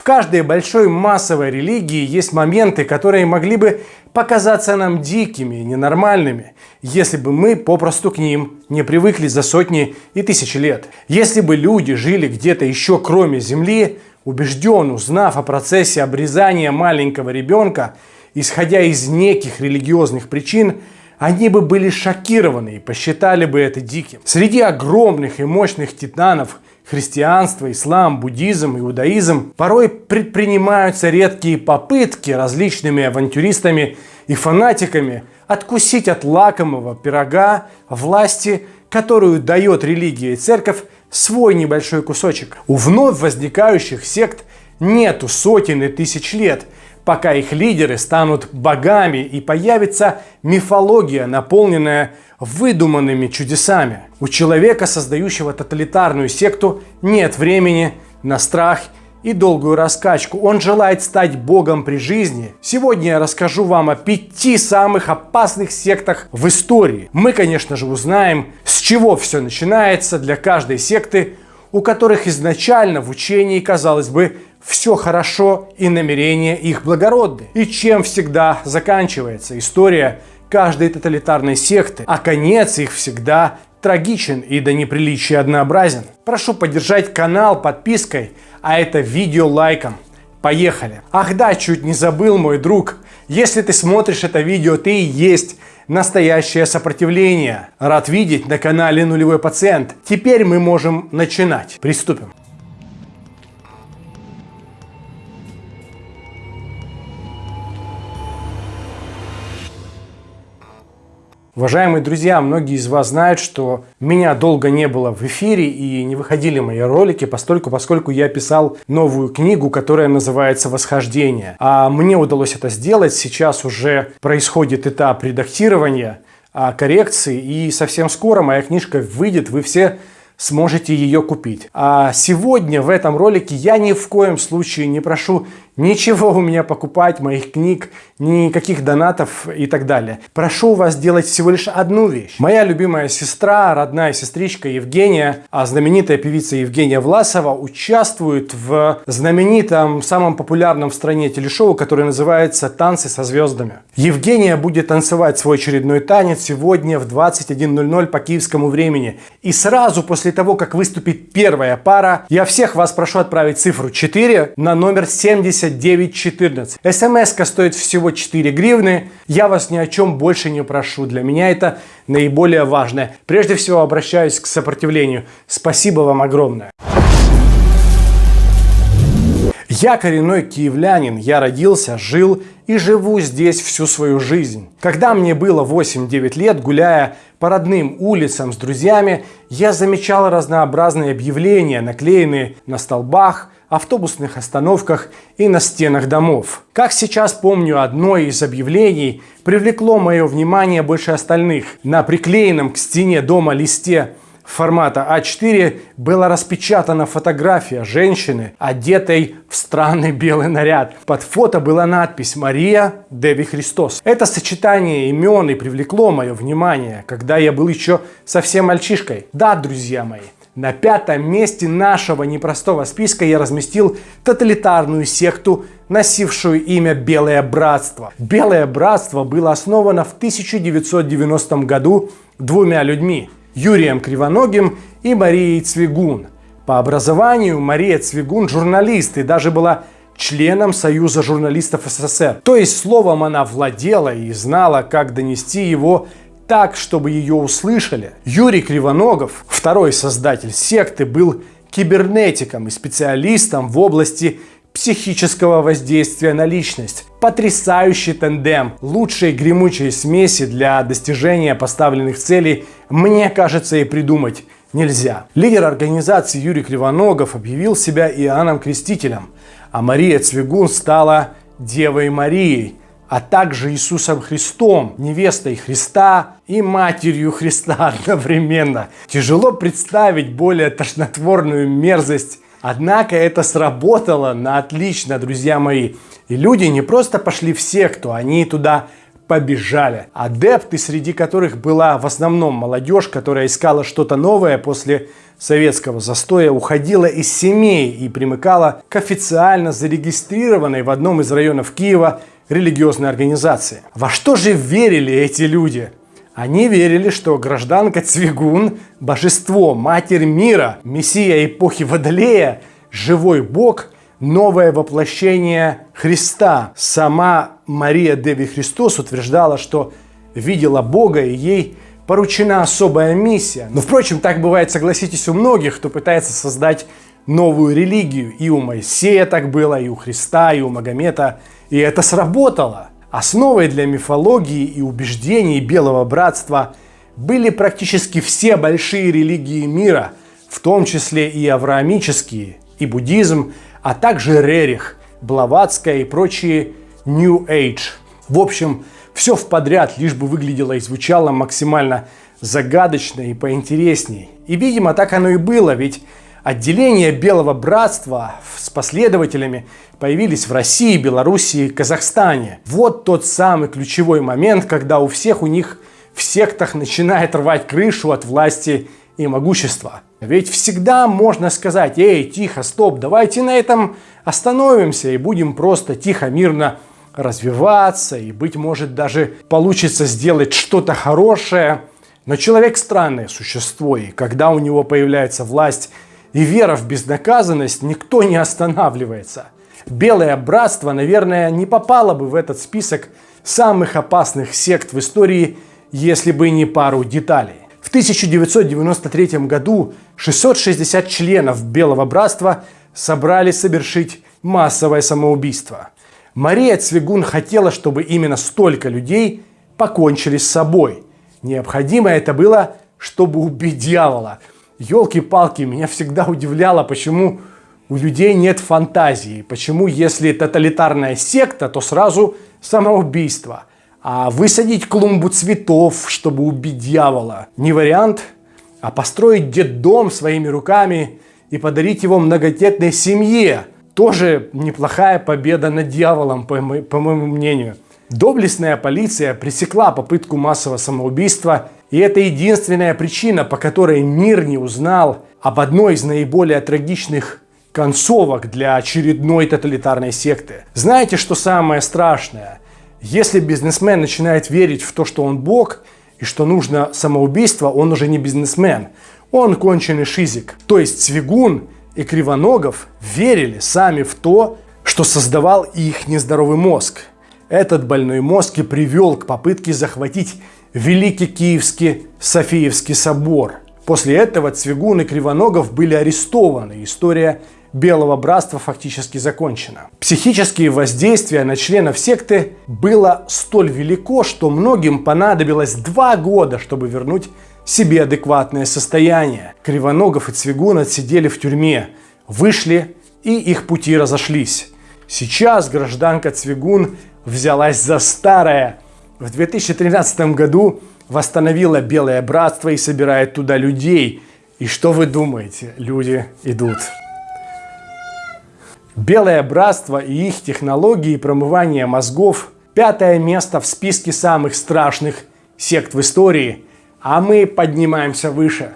В каждой большой массовой религии есть моменты, которые могли бы показаться нам дикими, ненормальными, если бы мы попросту к ним не привыкли за сотни и тысячи лет. Если бы люди жили где-то еще кроме Земли, убежден, узнав о процессе обрезания маленького ребенка, исходя из неких религиозных причин, они бы были шокированы и посчитали бы это диким. Среди огромных и мощных титанов – христианство, ислам, буддизм, иудаизм, порой предпринимаются редкие попытки различными авантюристами и фанатиками откусить от лакомого пирога власти, которую дает религия и церковь, свой небольшой кусочек. У вновь возникающих сект нету сотен и тысяч лет, пока их лидеры станут богами и появится мифология, наполненная выдуманными чудесами. У человека, создающего тоталитарную секту, нет времени на страх и долгую раскачку. Он желает стать богом при жизни. Сегодня я расскажу вам о пяти самых опасных сектах в истории. Мы, конечно же, узнаем, с чего все начинается для каждой секты, у которых изначально в учении, казалось бы, все хорошо и намерения их благородны. И чем всегда заканчивается история каждой тоталитарной секты, а конец их всегда трагичен и до неприличия однообразен. Прошу поддержать канал подпиской, а это видео лайком. Поехали! Ах да, чуть не забыл, мой друг. Если ты смотришь это видео, ты и есть настоящее сопротивление. Рад видеть на канале Нулевой Пациент. Теперь мы можем начинать. Приступим. Уважаемые друзья, многие из вас знают, что меня долго не было в эфире и не выходили мои ролики, постольку, поскольку я писал новую книгу, которая называется «Восхождение». А мне удалось это сделать, сейчас уже происходит этап редактирования, а, коррекции, и совсем скоро моя книжка выйдет, вы все сможете ее купить. А сегодня в этом ролике я ни в коем случае не прошу ничего у меня покупать, моих книг, никаких донатов и так далее. Прошу вас делать всего лишь одну вещь. Моя любимая сестра, родная сестричка Евгения, а знаменитая певица Евгения Власова участвует в знаменитом, самом популярном в стране телешоу, которое называется «Танцы со звездами». Евгения будет танцевать свой очередной танец сегодня в 21.00 по киевскому времени. И сразу после того, как выступит первая пара, я всех вас прошу отправить цифру 4 на номер 70 914. смс стоит всего 4 гривны. Я вас ни о чем больше не прошу. Для меня это наиболее важное. Прежде всего обращаюсь к сопротивлению. Спасибо вам огромное. Я коренной киевлянин, я родился, жил и живу здесь всю свою жизнь. Когда мне было 8-9 лет, гуляя по родным улицам с друзьями, я замечал разнообразные объявления, наклеенные на столбах, автобусных остановках и на стенах домов. Как сейчас помню, одно из объявлений привлекло мое внимание больше остальных. На приклеенном к стене дома листе формата А4 была распечатана фотография женщины, одетой в странный белый наряд. Под фото была надпись «Мария Деви Христос». Это сочетание имен и привлекло мое внимание, когда я был еще совсем мальчишкой. Да, друзья мои, на пятом месте нашего непростого списка я разместил тоталитарную секту, носившую имя Белое Братство. Белое Братство было основано в 1990 году двумя людьми – Юрием Кривоногим и Марией Цвигун. По образованию Мария Цвигун журналист и даже была членом Союза журналистов СССР. То есть словом она владела и знала, как донести его так, чтобы ее услышали. Юрий Кривоногов, второй создатель секты, был кибернетиком и специалистом в области психического воздействия на личность. Потрясающий тандем, лучшие гремучие смеси для достижения поставленных целей, мне кажется, и придумать нельзя. Лидер организации Юрий Кривоногов объявил себя Иоанном Крестителем, а Мария Цвигун стала Девой Марией, а также Иисусом Христом, невестой Христа и матерью Христа одновременно. Тяжело представить более тошнотворную мерзость, однако это сработало на отлично, друзья мои. И люди не просто пошли в секту, они туда побежали. Адепты, среди которых была в основном молодежь, которая искала что-то новое после советского застоя, уходила из семей и примыкала к официально зарегистрированной в одном из районов Киева религиозной организации. Во что же верили эти люди? Они верили, что гражданка Цвигун – божество, матерь мира, мессия эпохи Водолея, живой бог, новое воплощение Христа. Сама Мария Деви Христос утверждала, что видела Бога и ей поручена особая миссия. Но, впрочем, так бывает, согласитесь, у многих, кто пытается создать новую религию. И у Моисея так было, и у Христа, и у Магомета. И это сработало. Основой для мифологии и убеждений Белого Братства были практически все большие религии мира, в том числе и авраамические, и буддизм, а также Рерих, Блаватская и прочие New Age. В общем, все в подряд, лишь бы выглядело и звучало максимально загадочно и поинтересней. И, видимо, так оно и было, ведь Отделения Белого Братства с последователями появились в России, Белоруссии, Казахстане. Вот тот самый ключевой момент, когда у всех у них в сектах начинает рвать крышу от власти и могущества. Ведь всегда можно сказать, эй, тихо, стоп, давайте на этом остановимся и будем просто тихо, мирно развиваться, и, быть может, даже получится сделать что-то хорошее. Но человек странное существо, и когда у него появляется власть и вера в безнаказанность, никто не останавливается. Белое братство, наверное, не попало бы в этот список самых опасных сект в истории, если бы не пару деталей. В 1993 году 660 членов Белого братства собрались совершить массовое самоубийство. Мария Цвигун хотела, чтобы именно столько людей покончили с собой. Необходимо это было, чтобы убить дьявола – елки-палки, меня всегда удивляло, почему у людей нет фантазии. Почему, если тоталитарная секта, то сразу самоубийство. А высадить клумбу цветов, чтобы убить дьявола, не вариант. А построить детдом своими руками и подарить его многодетной семье, тоже неплохая победа над дьяволом, по, по моему мнению. Доблестная полиция пресекла попытку массового самоубийства, и это единственная причина, по которой мир не узнал об одной из наиболее трагичных концовок для очередной тоталитарной секты. Знаете, что самое страшное? Если бизнесмен начинает верить в то, что он бог, и что нужно самоубийство, он уже не бизнесмен. Он конченый шизик. То есть Цвигун и Кривоногов верили сами в то, что создавал их нездоровый мозг. Этот больной мозг и привел к попытке захватить Великий Киевский Софиевский собор. После этого Цвигун и Кривоногов были арестованы. История Белого Братства фактически закончена. Психические воздействия на членов секты было столь велико, что многим понадобилось два года, чтобы вернуть себе адекватное состояние. Кривоногов и Цвигун отсидели в тюрьме, вышли и их пути разошлись. Сейчас гражданка Цвигун взялась за старое. В 2013 году восстановила Белое Братство и собирает туда людей. И что вы думаете? Люди идут. Белое Братство и их технологии промывания мозгов – пятое место в списке самых страшных сект в истории, а мы поднимаемся выше.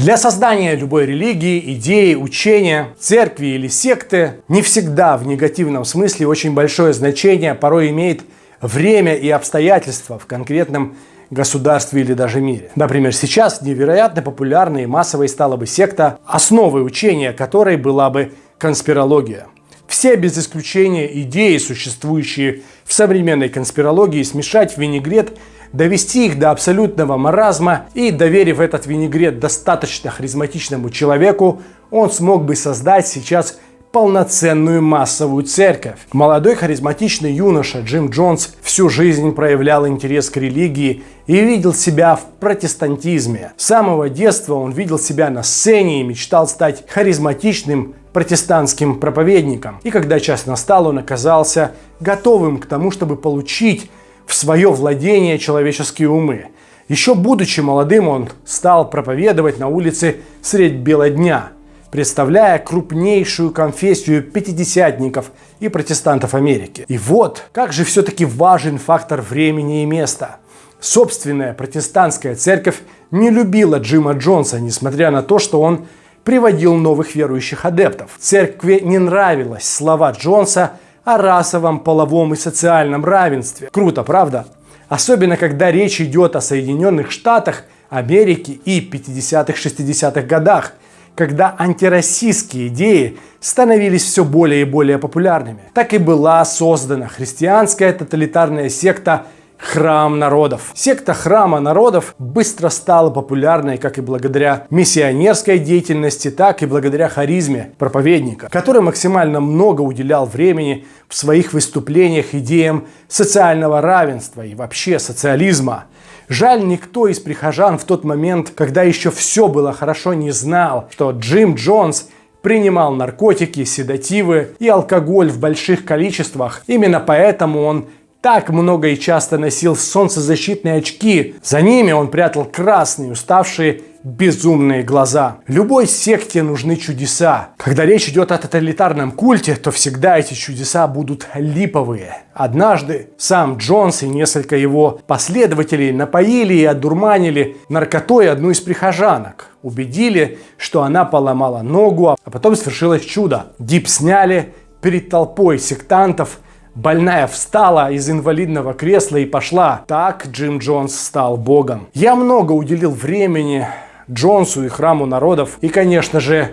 Для создания любой религии, идеи, учения, церкви или секты не всегда в негативном смысле очень большое значение порой имеет время и обстоятельства в конкретном государстве или даже мире. Например, сейчас невероятно популярной и массовой стала бы секта, основой учения которой была бы конспирология. Все без исключения идеи, существующие в современной конспирологии, смешать в винегрет довести их до абсолютного маразма и, доверив этот винегрет достаточно харизматичному человеку, он смог бы создать сейчас полноценную массовую церковь. Молодой харизматичный юноша Джим Джонс всю жизнь проявлял интерес к религии и видел себя в протестантизме. С самого детства он видел себя на сцене и мечтал стать харизматичным протестантским проповедником. И когда час настал, он оказался готовым к тому, чтобы получить в свое владение человеческие умы. Еще будучи молодым, он стал проповедовать на улице средь бела дня. представляя крупнейшую конфессию пятидесятников и протестантов Америки. И вот, как же все-таки важен фактор времени и места. Собственная протестантская церковь не любила Джима Джонса, несмотря на то, что он приводил новых верующих адептов. Церкви не нравилось слова Джонса о расовом, половом и социальном равенстве. Круто, правда? Особенно, когда речь идет о Соединенных Штатах Америки и 50-60-х годах, когда антироссийские идеи становились все более и более популярными. Так и была создана христианская тоталитарная секта Храм народов. Секта Храма народов быстро стала популярной как и благодаря миссионерской деятельности, так и благодаря харизме проповедника, который максимально много уделял времени в своих выступлениях идеям социального равенства и вообще социализма. Жаль, никто из прихожан в тот момент, когда еще все было хорошо, не знал, что Джим Джонс принимал наркотики, седативы и алкоголь в больших количествах. Именно поэтому он так много и часто носил солнцезащитные очки. За ними он прятал красные, уставшие, безумные глаза. Любой секте нужны чудеса. Когда речь идет о тоталитарном культе, то всегда эти чудеса будут липовые. Однажды сам Джонс и несколько его последователей напоили и одурманили наркотой одну из прихожанок. Убедили, что она поломала ногу, а потом свершилось чудо. Дип сняли перед толпой сектантов – Больная встала из инвалидного кресла и пошла. Так Джим Джонс стал богом. Я много уделил времени Джонсу и храму народов и, конечно же,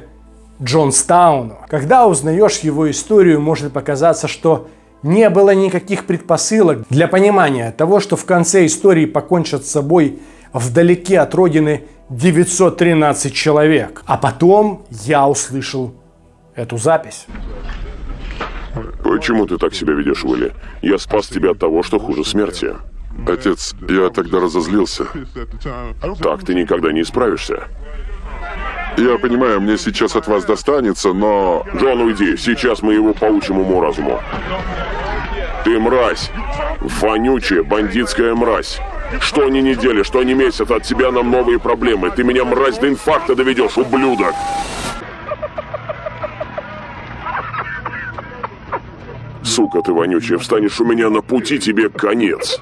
Джонстауну. Когда узнаешь его историю, может показаться, что не было никаких предпосылок для понимания того, что в конце истории покончат с собой вдалеке от родины 913 человек. А потом я услышал эту запись. Почему ты так себя ведешь, Уилли? Я спас тебя от того, что хуже смерти. Отец, я тогда разозлился. Так ты никогда не исправишься. Я понимаю, мне сейчас от вас достанется, но... Джон, уйди. Сейчас мы его поучим уму-разуму. Ты мразь. Вонючая бандитская мразь. Что ни недели, что ни месяц, от тебя нам новые проблемы. Ты меня, мразь, до инфаркта доведешь, ублюдок. Сука ты вонючая, встанешь у меня на пути, тебе конец.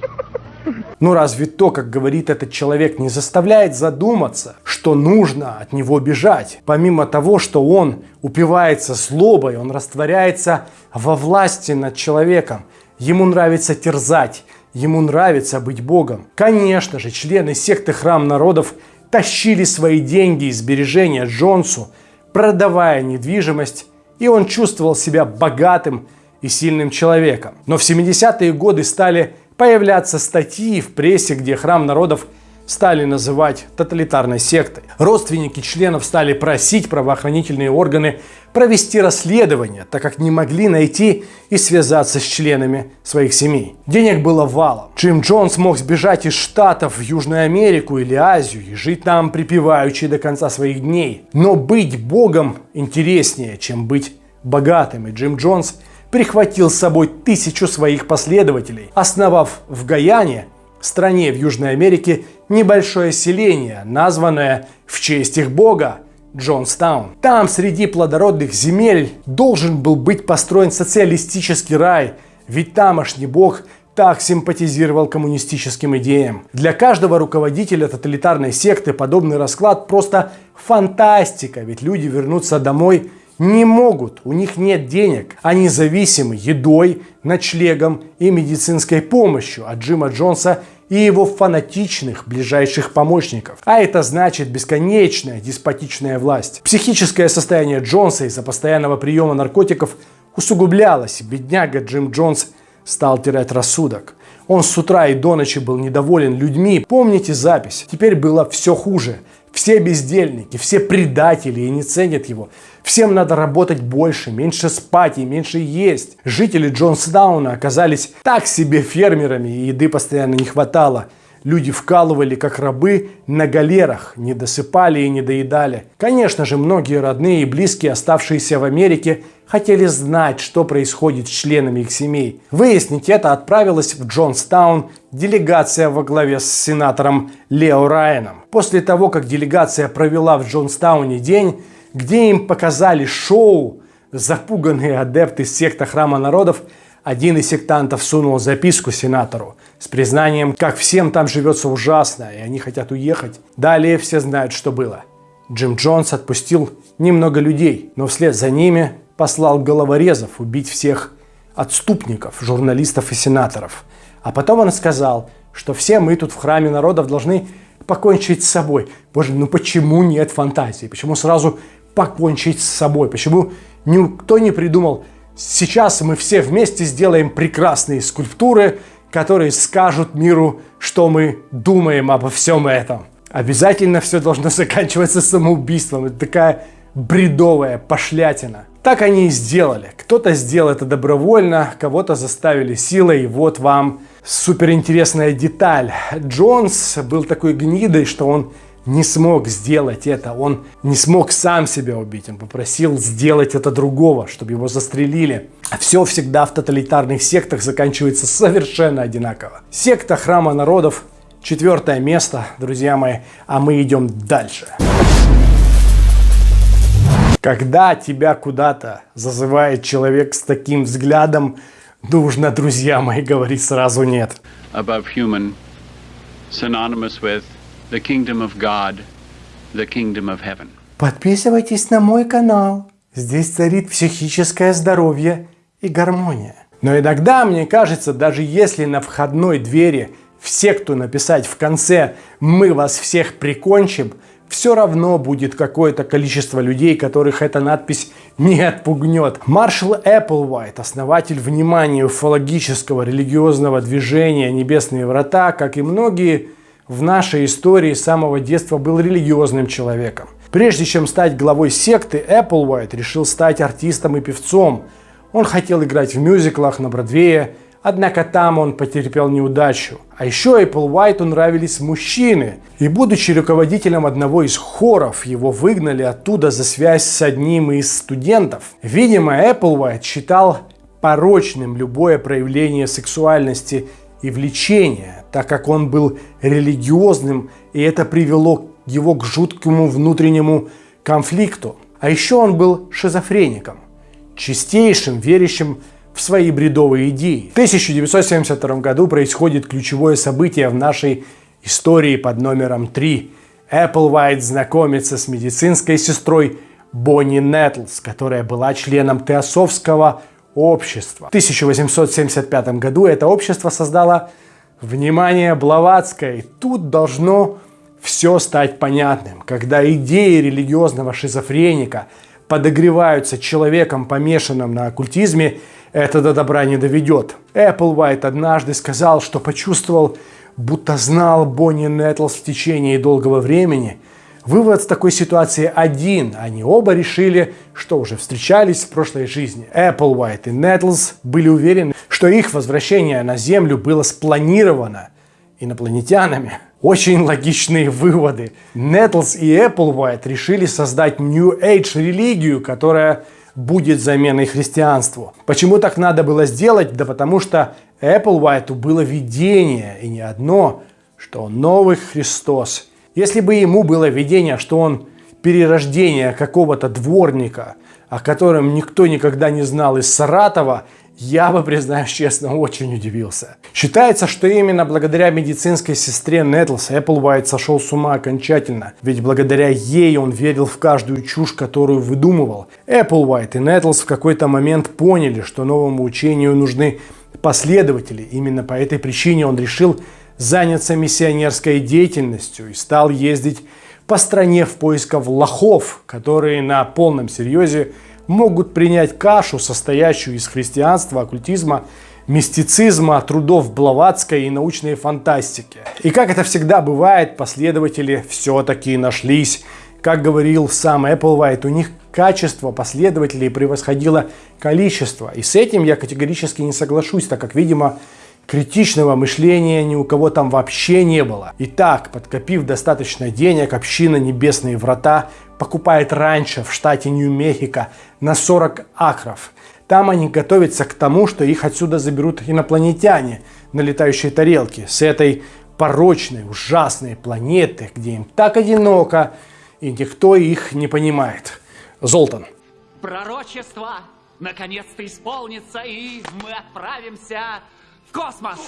Ну разве то, как говорит этот человек, не заставляет задуматься, что нужно от него бежать? Помимо того, что он упивается злобой, он растворяется во власти над человеком. Ему нравится терзать, ему нравится быть Богом. Конечно же, члены секты Храм Народов тащили свои деньги и сбережения Джонсу, продавая недвижимость, и он чувствовал себя богатым и сильным человеком. Но в 70-е годы стали появляться статьи в прессе, где храм народов стали называть тоталитарной сектой. Родственники членов стали просить правоохранительные органы провести расследование, так как не могли найти и связаться с членами своих семей. Денег было валом. Джим Джонс мог сбежать из Штатов в Южную Америку или Азию и жить там припеваючи до конца своих дней. Но быть богом интереснее, чем быть богатым. И Джим Джонс – прихватил с собой тысячу своих последователей, основав в Гаяне, стране в Южной Америке, небольшое селение, названное в честь их бога Джонстаун. Там среди плодородных земель должен был быть построен социалистический рай, ведь тамошний бог так симпатизировал коммунистическим идеям. Для каждого руководителя тоталитарной секты подобный расклад просто фантастика, ведь люди вернутся домой не могут, у них нет денег. Они зависимы едой, ночлегом и медицинской помощью от Джима Джонса и его фанатичных ближайших помощников. А это значит бесконечная деспотичная власть. Психическое состояние Джонса из-за постоянного приема наркотиков усугублялось. Бедняга Джим Джонс стал терять рассудок. Он с утра и до ночи был недоволен людьми. Помните запись? Теперь было все хуже. Все бездельники, все предатели и не ценят его. Всем надо работать больше, меньше спать и меньше есть. Жители Джонсдауна оказались так себе фермерами и еды постоянно не хватало. Люди вкалывали как рабы на галерах, не досыпали и не доедали. Конечно же, многие родные и близкие, оставшиеся в Америке, хотели знать, что происходит с членами их семей. Выяснить это отправилась в Джонстаун делегация во главе с сенатором Лео Райаном. После того, как делегация провела в Джонстауне день, где им показали шоу, запуганные адепты секта Храма Народов, один из сектантов сунул записку сенатору с признанием, как всем там живется ужасно, и они хотят уехать. Далее все знают, что было. Джим Джонс отпустил немного людей, но вслед за ними послал головорезов убить всех отступников, журналистов и сенаторов. А потом он сказал, что все мы тут в храме народов должны покончить с собой. Боже, ну почему нет фантазии? Почему сразу покончить с собой? Почему никто не придумал, сейчас мы все вместе сделаем прекрасные скульптуры, которые скажут миру, что мы думаем обо всем этом. Обязательно все должно заканчиваться самоубийством. Это такая бредовая пошлятина. Так они и сделали. Кто-то сделал это добровольно, кого-то заставили силой, и вот вам суперинтересная деталь. Джонс был такой гнидой, что он не смог сделать это, он не смог сам себя убить, он попросил сделать это другого, чтобы его застрелили. А все всегда в тоталитарных сектах заканчивается совершенно одинаково. Секта Храма Народов, четвертое место, друзья мои, а мы идем дальше. Когда тебя куда-то зазывает человек с таким взглядом, нужно, друзья мои, говорить сразу нет. above human, synonymous with the kingdom of God, the kingdom of heaven. Подписывайтесь на мой канал. Здесь царит психическое здоровье и гармония. Но иногда, мне кажется, даже если на входной двери в секту написать в конце «Мы вас всех прикончим», все равно будет какое-то количество людей, которых эта надпись не отпугнет. Маршал Эпплвайт, основатель внимания уфологического религиозного движения «Небесные врата», как и многие в нашей истории с самого детства был религиозным человеком. Прежде чем стать главой секты, Эпплвайт решил стать артистом и певцом. Он хотел играть в мюзиклах на Бродвее, Однако там он потерпел неудачу. А еще Эпплвайту нравились мужчины. И будучи руководителем одного из хоров, его выгнали оттуда за связь с одним из студентов. Видимо, Эпплвайт считал порочным любое проявление сексуальности и влечения, так как он был религиозным, и это привело его к жуткому внутреннему конфликту. А еще он был шизофреником, чистейшим, верящим в свои бредовые идеи. В 1972 году происходит ключевое событие в нашей истории под номером 3. Эпплвайт знакомится с медицинской сестрой Бонни Нетлс, которая была членом Теософского общества. В 1875 году это общество создало внимание Блаватской. Тут должно все стать понятным. Когда идеи религиозного шизофреника подогреваются человеком, помешанным на оккультизме, это до добра не доведет. Эпплвайт однажды сказал, что почувствовал, будто знал Бонни Нетлс в течение долгого времени. Вывод с такой ситуации один. Они оба решили, что уже встречались в прошлой жизни. Эпплвайт и Нетлс были уверены, что их возвращение на Землю было спланировано инопланетянами. Очень логичные выводы. Нетлс и Эпплвайт решили создать New Age религию, которая будет заменой христианству. Почему так надо было сделать? Да потому что Эпплвайту было видение, и не одно, что новый Христос. Если бы ему было видение, что он перерождение какого-то дворника, о котором никто никогда не знал из Саратова, я бы, признаюсь честно, очень удивился. Считается, что именно благодаря медицинской сестре Нетлс Эпплвайт сошел с ума окончательно, ведь благодаря ей он верил в каждую чушь, которую выдумывал. Эпплвайт и Нетлс в какой-то момент поняли, что новому учению нужны последователи. Именно по этой причине он решил заняться миссионерской деятельностью и стал ездить по стране в поисках лохов, которые на полном серьезе могут принять кашу, состоящую из христианства, оккультизма, мистицизма, трудов Блаватской и научной фантастики. И как это всегда бывает, последователи все-таки нашлись. Как говорил сам Эпплвайт, у них качество последователей превосходило количество. И с этим я категорически не соглашусь, так как, видимо, критичного мышления ни у кого там вообще не было. Итак, подкопив достаточно денег, община Небесные Врата покупает раньше в штате Нью-Мехико на 40 акров. Там они готовятся к тому, что их отсюда заберут инопланетяне на летающей тарелке с этой порочной, ужасной планеты, где им так одиноко и никто их не понимает. Золтан. Пророчество наконец-то исполнится, и мы отправимся в космос.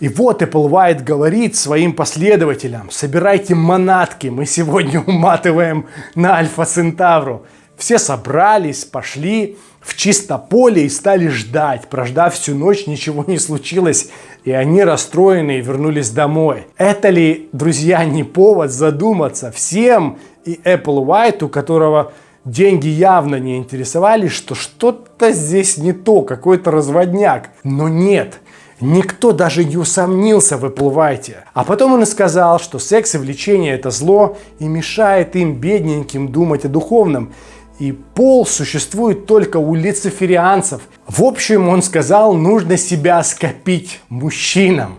И вот Apple White говорит своим последователям, собирайте манатки, мы сегодня уматываем на Альфа Центавру. Все собрались, пошли в чисто поле и стали ждать. Прождав всю ночь, ничего не случилось, и они расстроенные вернулись домой. Это ли, друзья, не повод задуматься всем и Apple White, у которого деньги явно не интересовали, что что-то здесь не то, какой-то разводняк. Но нет, Никто даже не усомнился в Эпплвайте. А потом он и сказал, что секс и влечение это зло и мешает им, бедненьким, думать о духовном. И пол существует только у лицеферианцев. В общем, он сказал, нужно себя скопить мужчинам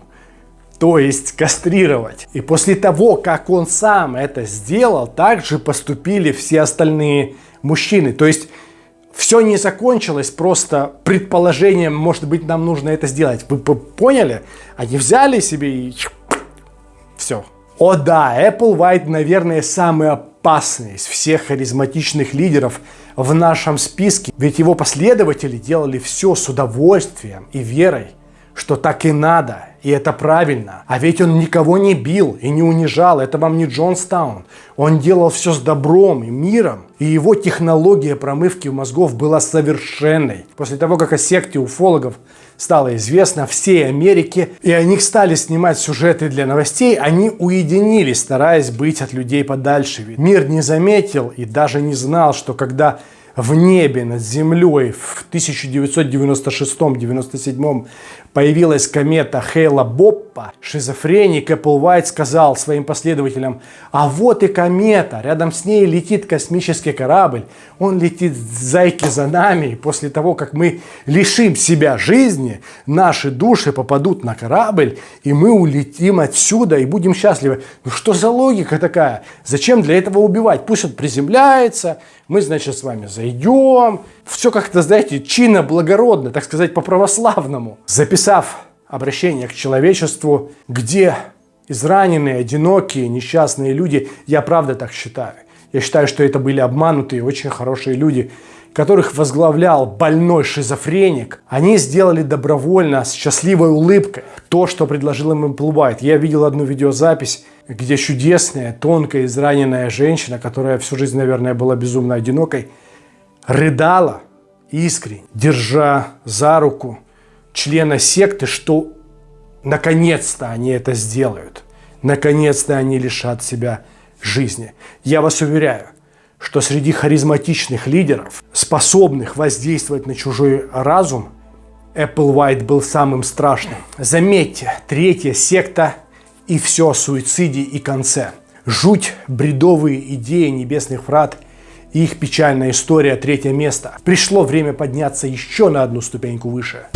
то есть кастрировать. И после того, как он сам это сделал, также поступили все остальные мужчины. То есть все не закончилось просто предположением, может быть, нам нужно это сделать. Вы поняли? Они взяли себе и все. О да, Apple White, наверное, самый опасный из всех харизматичных лидеров в нашем списке. Ведь его последователи делали все с удовольствием и верой что так и надо, и это правильно. А ведь он никого не бил и не унижал, это вам не Джонстаун. Он делал все с добром и миром, и его технология промывки мозгов была совершенной. После того, как о секте уфологов стало известно всей Америке, и они стали снимать сюжеты для новостей, они уединились, стараясь быть от людей подальше. Ведь мир не заметил и даже не знал, что когда в небе над землей в 1996-97 появилась комета Хейла Боппа, шизофреник Эпплвайт сказал своим последователям, а вот и комета, рядом с ней летит космический корабль, он летит зайки за нами, и после того, как мы лишим себя жизни, наши души попадут на корабль, и мы улетим отсюда и будем счастливы. Ну что за логика такая? Зачем для этого убивать? Пусть он приземляется, мы, значит, с вами зайдем. Все как-то, знаете, чинно, благородно, так сказать, по-православному. Записав обращение к человечеству, где израненные, одинокие, несчастные люди, я правда так считаю. Я считаю, что это были обманутые, очень хорошие люди, которых возглавлял больной шизофреник, они сделали добровольно, с счастливой улыбкой, то, что предложил им Apple Я видел одну видеозапись, где чудесная, тонкая, израненная женщина, которая всю жизнь, наверное, была безумно одинокой, рыдала искренне, держа за руку члена секты, что наконец-то они это сделают. Наконец-то они лишат себя жизни. Я вас уверяю, что среди харизматичных лидеров, способных воздействовать на чужой разум, Apple White был самым страшным. Заметьте, третья секта и все о суициде и конце. Жуть, бредовые идеи небесных врат и их печальная история третье место. Пришло время подняться еще на одну ступеньку выше.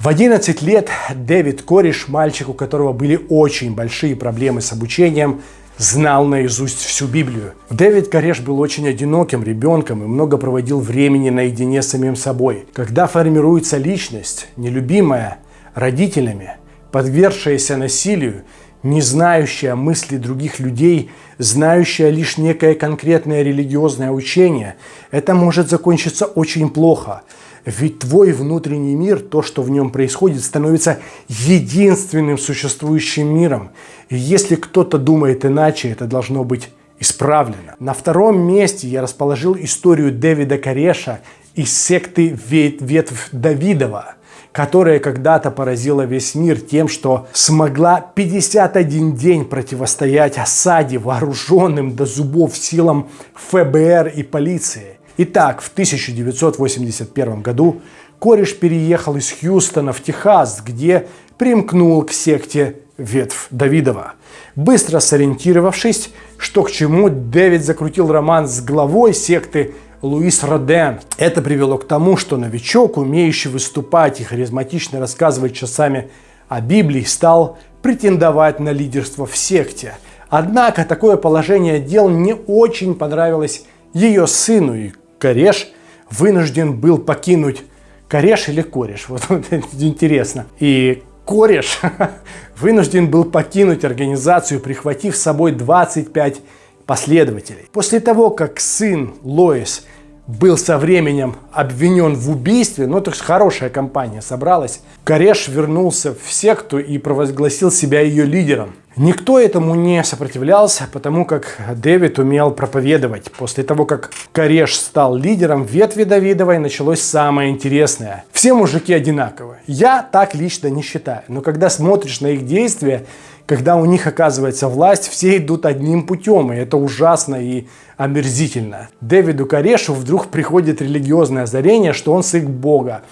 В 11 лет Дэвид Кореш, мальчик, у которого были очень большие проблемы с обучением, знал наизусть всю Библию. Дэвид Кореш был очень одиноким ребенком и много проводил времени наедине с самим собой. Когда формируется личность, нелюбимая родителями, подвергшаяся насилию, не знающая мысли других людей, знающая лишь некое конкретное религиозное учение, это может закончиться очень плохо – ведь твой внутренний мир, то, что в нем происходит, становится единственным существующим миром. И если кто-то думает иначе, это должно быть исправлено. На втором месте я расположил историю Дэвида Кореша из секты Ветвь Давидова, которая когда-то поразила весь мир тем, что смогла 51 день противостоять осаде вооруженным до зубов силам ФБР и полиции. Итак, в 1981 году кореш переехал из Хьюстона в Техас, где примкнул к секте ветвь Давидова. Быстро сориентировавшись, что к чему, Дэвид закрутил роман с главой секты Луис Роден. Это привело к тому, что новичок, умеющий выступать и харизматично рассказывать часами о Библии, стал претендовать на лидерство в секте. Однако такое положение дел не очень понравилось ее сыну, и Кореш вынужден был покинуть Кореш или Кореш, вот, вот интересно. И Кореш вынужден был покинуть организацию, прихватив с собой 25 последователей. После того, как сын Лоис был со временем обвинен в убийстве, ну, то есть хорошая компания собралась, Кореш вернулся в секту и провозгласил себя ее лидером. Никто этому не сопротивлялся, потому как Дэвид умел проповедовать. После того, как Кореш стал лидером ветви Давидовой, началось самое интересное. Все мужики одинаковые. Я так лично не считаю. Но когда смотришь на их действия, когда у них оказывается власть, все идут одним путем, и это ужасно и омерзительно. Дэвиду Корешу вдруг приходит религиозное озарение, что он сын Бога.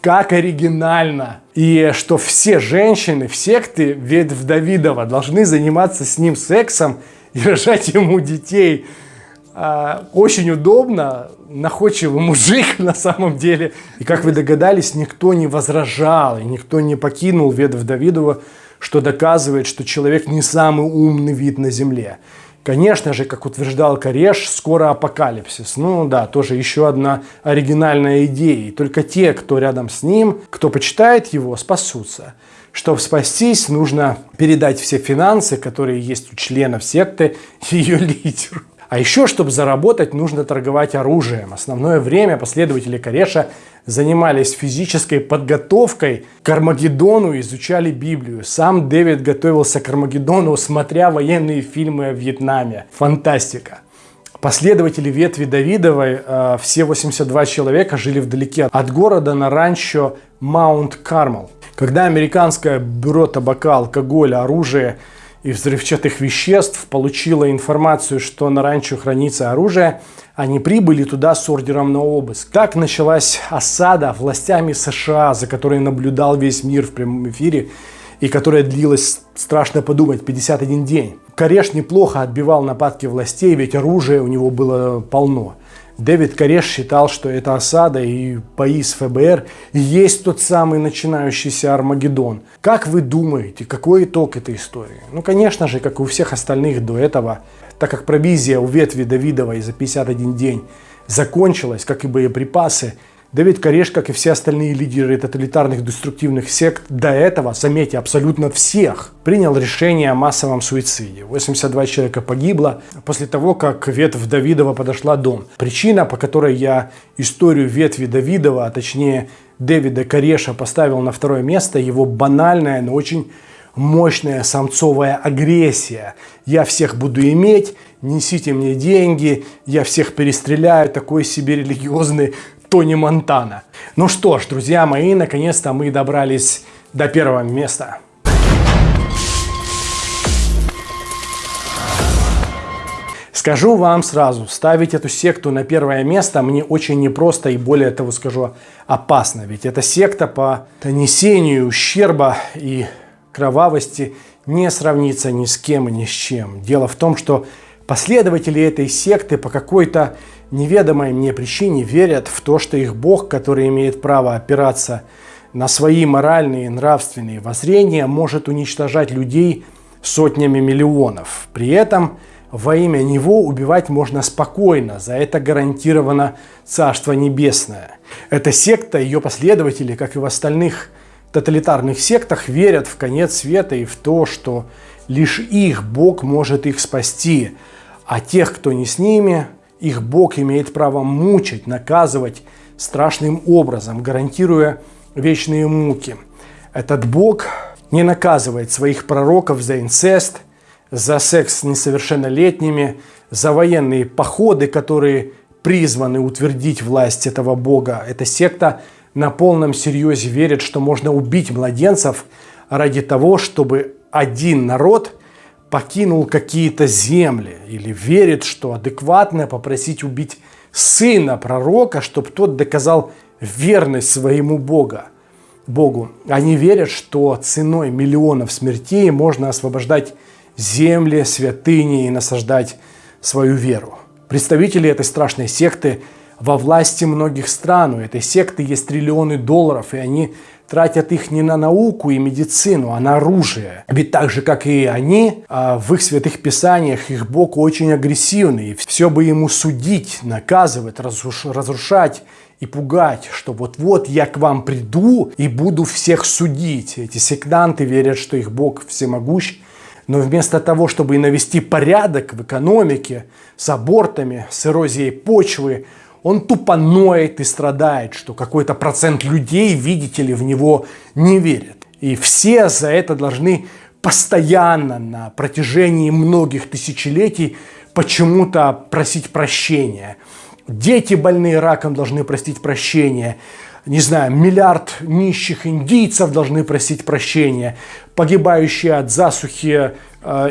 Как оригинально! И что все женщины в секте ветвь Давидова должны заниматься с ним сексом и рожать ему детей. А, очень удобно, находчивый мужик на самом деле. И как вы догадались, никто не возражал, и никто не покинул ветвь Давидова, что доказывает, что человек не самый умный вид на земле. Конечно же, как утверждал Кореш, скоро апокалипсис. Ну да, тоже еще одна оригинальная идея. И только те, кто рядом с ним, кто почитает его, спасутся. Чтобы спастись, нужно передать все финансы, которые есть у членов секты, ее лидеру. А еще, чтобы заработать, нужно торговать оружием. Основное время последователи Кореша занимались физической подготовкой к Армагеддону, изучали Библию. Сам Дэвид готовился к Армагеддону, смотря военные фильмы о Вьетнаме. Фантастика. Последователи ветви Давидовой, э, все 82 человека, жили вдалеке от города на ранчо Маунт Кармел. Когда американское бюро табака, алкоголя, оружия и взрывчатых веществ получила информацию, что на ранчо хранится оружие, они прибыли туда с ордером на обыск. Так началась осада властями США, за которой наблюдал весь мир в прямом эфире, и которая длилась, страшно подумать, 51 день. Кореш неплохо отбивал нападки властей, ведь оружия у него было полно. Дэвид Кореш считал, что эта осада и бои ФБР есть тот самый начинающийся Армагеддон. Как вы думаете, какой итог этой истории? Ну, конечно же, как и у всех остальных до этого, так как провизия у ветви Давидовой за 51 день закончилась, как и боеприпасы, Давид Кореш, как и все остальные лидеры тоталитарных деструктивных сект, до этого, заметьте, абсолютно всех, принял решение о массовом суициде. 82 человека погибло после того, как ветвь Давидова подошла дом. Причина, по которой я историю ветви Давидова, а точнее Дэвида Кореша поставил на второе место, его банальная, но очень мощная самцовая агрессия. Я всех буду иметь, несите мне деньги, я всех перестреляю, такой себе религиозный Тони Монтана. Ну что ж, друзья мои, наконец-то мы добрались до первого места. Скажу вам сразу, ставить эту секту на первое место мне очень непросто и более того скажу опасно. Ведь эта секта по нанесению ущерба и кровавости не сравнится ни с кем и ни с чем. Дело в том, что последователи этой секты по какой-то неведомой мне причине верят в то, что их Бог, который имеет право опираться на свои моральные и нравственные воззрения, может уничтожать людей сотнями миллионов. При этом во имя Него убивать можно спокойно, за это гарантировано Царство Небесное. Эта секта, ее последователи, как и в остальных тоталитарных сектах, верят в конец света и в то, что лишь их Бог может их спасти, а тех, кто не с ними, их Бог имеет право мучить, наказывать страшным образом, гарантируя вечные муки. Этот Бог не наказывает своих пророков за инцест, за секс с несовершеннолетними, за военные походы, которые призваны утвердить власть этого Бога. Эта секта на полном серьезе верит, что можно убить младенцев ради того, чтобы один народ покинул какие-то земли или верит, что адекватно попросить убить сына пророка, чтобы тот доказал верность своему Бога. Богу. Они верят, что ценой миллионов смертей можно освобождать земли, святыни и насаждать свою веру. Представители этой страшной секты во власти многих стран. У этой секты есть триллионы долларов, и они тратят их не на науку и медицину, а на оружие. Ведь так же, как и они, а, в их святых писаниях их Бог очень агрессивный. Все бы ему судить, наказывать, разрушать и пугать, что вот-вот я к вам приду и буду всех судить. Эти сектанты верят, что их Бог всемогущ, Но вместо того, чтобы навести порядок в экономике, с абортами, с эрозией почвы, он тупо ноет и страдает, что какой-то процент людей, видите ли, в него не верят. И все за это должны постоянно на протяжении многих тысячелетий почему-то просить прощения. Дети больные раком должны просить прощения. Не знаю, миллиард нищих индийцев должны просить прощения. Погибающие от засухи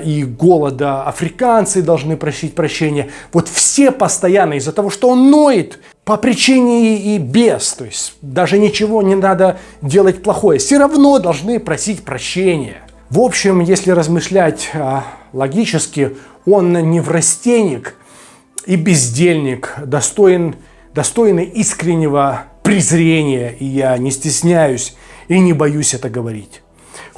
и голода африканцы должны просить прощения. Вот все постоянно из-за того, что он ноет по причине и без. То есть даже ничего не надо делать плохое. Все равно должны просить прощения. В общем, если размышлять а, логически, он не врастенник и бездельник, достоин, достойный искреннего презрения, и я не стесняюсь и не боюсь это говорить.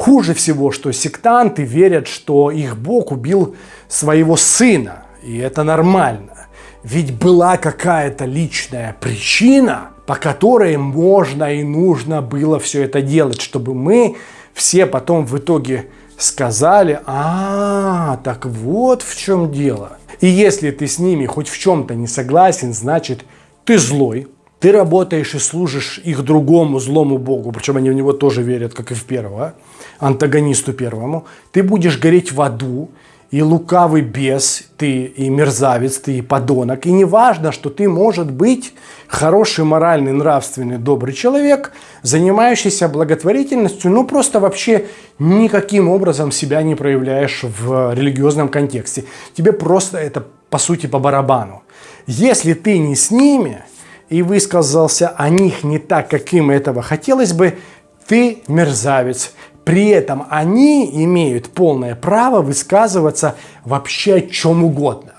Хуже всего, что сектанты верят, что их Бог убил своего сына, и это нормально. Ведь была какая-то личная причина, по которой можно и нужно было все это делать, чтобы мы все потом в итоге сказали, а, так вот в чем дело. И если ты с ними хоть в чем-то не согласен, значит, ты злой, ты работаешь и служишь их другому злому богу, причем они в него тоже верят, как и в первого, антагонисту первому, ты будешь гореть в аду, и лукавый бес, ты и мерзавец, ты и подонок. И не важно, что ты, может быть, хороший, моральный, нравственный, добрый человек, занимающийся благотворительностью, но просто вообще никаким образом себя не проявляешь в религиозном контексте. Тебе просто это, по сути, по барабану. Если ты не с ними и высказался о них не так, как им этого хотелось бы, ты мерзавец, при этом они имеют полное право высказываться вообще о чем угодно.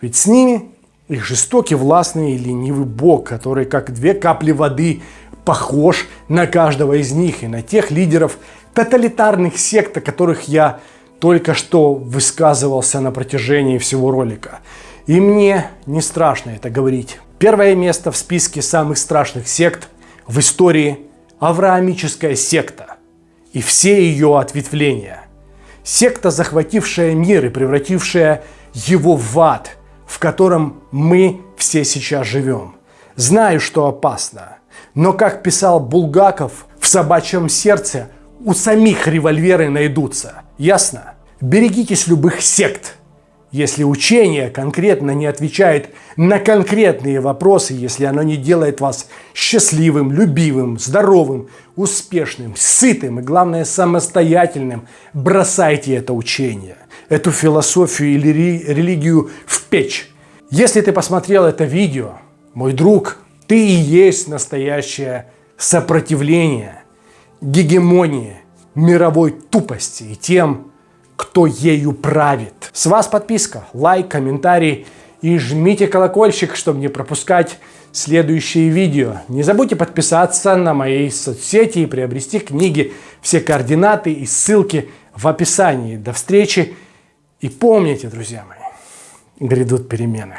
Ведь с ними их жестокий, властный и ленивый бог, который как две капли воды похож на каждого из них и на тех лидеров тоталитарных сект, о которых я только что высказывался на протяжении всего ролика. И мне не страшно это говорить. Первое место в списке самых страшных сект в истории – Авраамическая секта – и все ее ответвления. Секта, захватившая мир и превратившая его в ад, в котором мы все сейчас живем. Знаю, что опасно, но, как писал Булгаков, в собачьем сердце у самих револьверы найдутся. Ясно? Берегитесь любых сект – если учение конкретно не отвечает на конкретные вопросы, если оно не делает вас счастливым, любимым, здоровым, успешным, сытым и, главное, самостоятельным, бросайте это учение, эту философию или религию в печь. Если ты посмотрел это видео, мой друг, ты и есть настоящее сопротивление, гегемонии, мировой тупости и тем, кто ею правит. С вас подписка, лайк, комментарий и жмите колокольчик, чтобы не пропускать следующие видео. Не забудьте подписаться на мои соцсети и приобрести книги. Все координаты и ссылки в описании. До встречи и помните, друзья мои, грядут перемены.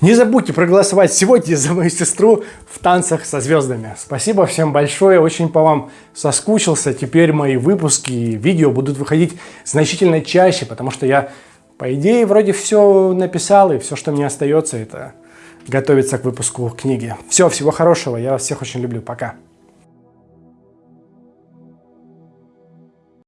Не забудьте проголосовать сегодня за мою сестру в танцах со звездами. Спасибо всем большое, очень по вам соскучился. Теперь мои выпуски и видео будут выходить значительно чаще, потому что я, по идее, вроде все написал, и все, что мне остается, это готовиться к выпуску книги. Все, всего хорошего, я вас всех очень люблю, пока.